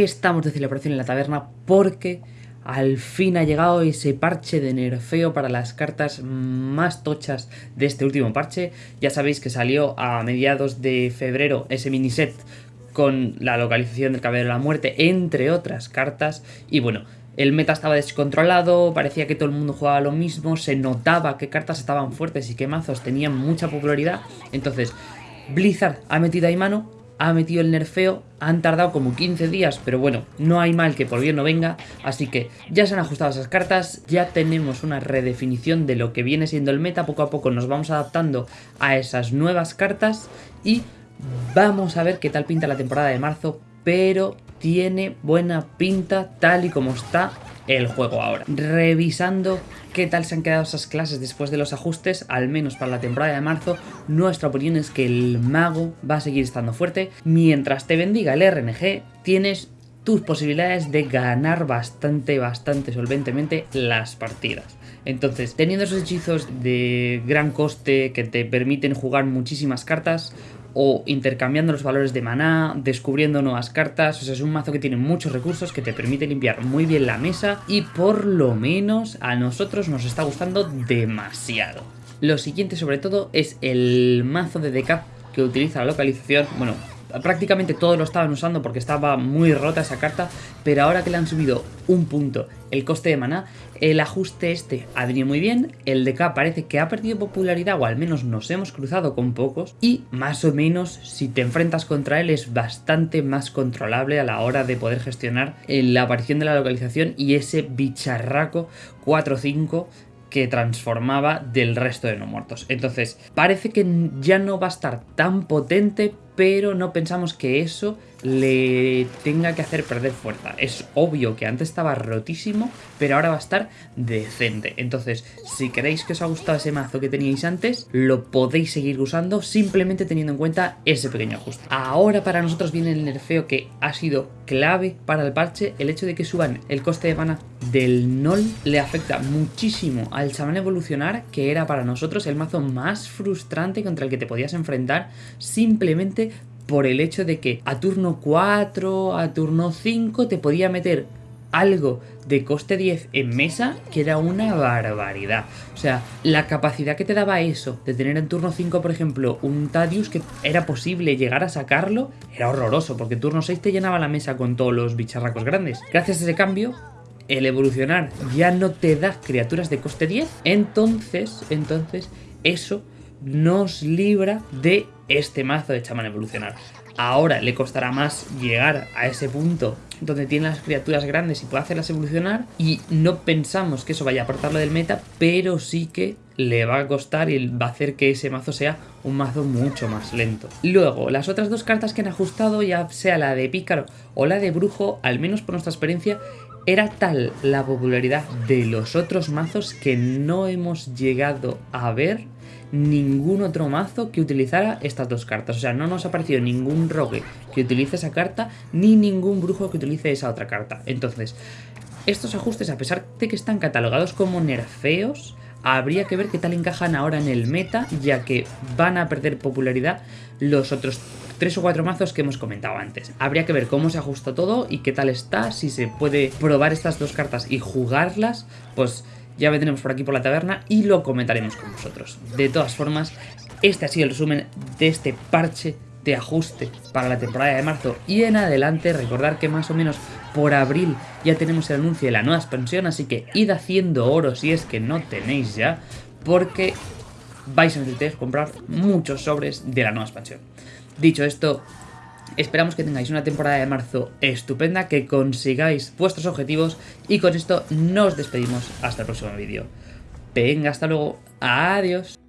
estamos de celebración en la taberna porque al fin ha llegado ese parche de nerfeo para las cartas más tochas de este último parche. Ya sabéis que salió a mediados de febrero ese mini set con la localización del cabello de la muerte, entre otras cartas. Y bueno, el meta estaba descontrolado, parecía que todo el mundo jugaba lo mismo, se notaba qué cartas estaban fuertes y qué mazos tenían mucha popularidad. Entonces, Blizzard ha metido ahí mano, ha metido el nerfeo, han tardado como 15 días, pero bueno, no hay mal que por bien no venga, así que ya se han ajustado esas cartas, ya tenemos una redefinición de lo que viene siendo el meta, poco a poco nos vamos adaptando a esas nuevas cartas y vamos a ver qué tal pinta la temporada de marzo, pero tiene buena pinta tal y como está el juego ahora. Revisando qué tal se han quedado esas clases después de los ajustes, al menos para la temporada de marzo, nuestra opinión es que el mago va a seguir estando fuerte. Mientras te bendiga el RNG, tienes tus posibilidades de ganar bastante, bastante solventemente las partidas. Entonces, teniendo esos hechizos de gran coste que te permiten jugar muchísimas cartas, o intercambiando los valores de maná, descubriendo nuevas cartas, o sea, es un mazo que tiene muchos recursos que te permite limpiar muy bien la mesa y por lo menos a nosotros nos está gustando demasiado. Lo siguiente sobre todo es el mazo de decap que utiliza la localización, bueno, prácticamente todos lo estaban usando porque estaba muy rota esa carta, pero ahora que le han subido un punto el coste de maná, el ajuste este ha venido muy bien, el DK parece que ha perdido popularidad o al menos nos hemos cruzado con pocos y más o menos si te enfrentas contra él es bastante más controlable a la hora de poder gestionar la aparición de la localización y ese bicharraco 4-5 que transformaba del resto de no muertos. Entonces, parece que ya no va a estar tan potente, pero no pensamos que eso le tenga que hacer perder fuerza. Es obvio que antes estaba rotísimo, pero ahora va a estar decente. Entonces, si queréis que os ha gustado ese mazo que teníais antes, lo podéis seguir usando simplemente teniendo en cuenta ese pequeño ajuste. Ahora para nosotros viene el nerfeo que ha sido clave para el parche. El hecho de que suban el coste de mana del Nol le afecta muchísimo al chamán evolucionar, que era para nosotros el mazo más frustrante contra el que te podías enfrentar simplemente por el hecho de que a turno 4, a turno 5 te podía meter algo de coste 10 en mesa que era una barbaridad. O sea, la capacidad que te daba eso, de tener en turno 5, por ejemplo, un Tadius que era posible llegar a sacarlo, era horroroso, porque turno 6 te llenaba la mesa con todos los bicharracos grandes. Gracias a ese cambio, el evolucionar ya no te da criaturas de coste 10, entonces, entonces, eso nos libra de este mazo de chamán evolucionar. Ahora le costará más llegar a ese punto donde tiene las criaturas grandes y puede hacerlas evolucionar y no pensamos que eso vaya a apartarlo del meta, pero sí que le va a costar y va a hacer que ese mazo sea un mazo mucho más lento. Luego, las otras dos cartas que han ajustado, ya sea la de pícaro o la de brujo, al menos por nuestra experiencia, era tal la popularidad de los otros mazos que no hemos llegado a ver ningún otro mazo que utilizara estas dos cartas. O sea, no nos ha aparecido ningún rogue que utilice esa carta, ni ningún brujo que utilice esa otra carta. Entonces, estos ajustes, a pesar de que están catalogados como nerfeos, habría que ver qué tal encajan ahora en el meta, ya que van a perder popularidad los otros tres o cuatro mazos que hemos comentado antes. Habría que ver cómo se ajusta todo y qué tal está, si se puede probar estas dos cartas y jugarlas, pues ya vendremos por aquí por la taberna y lo comentaremos con vosotros. De todas formas, este ha sido el resumen de este parche de ajuste para la temporada de marzo y en adelante recordar que más o menos por abril ya tenemos el anuncio de la nueva expansión así que id haciendo oro si es que no tenéis ya porque vais a necesitar comprar muchos sobres de la nueva expansión dicho esto Esperamos que tengáis una temporada de marzo estupenda, que consigáis vuestros objetivos y con esto nos despedimos hasta el próximo vídeo. Venga, hasta luego. Adiós.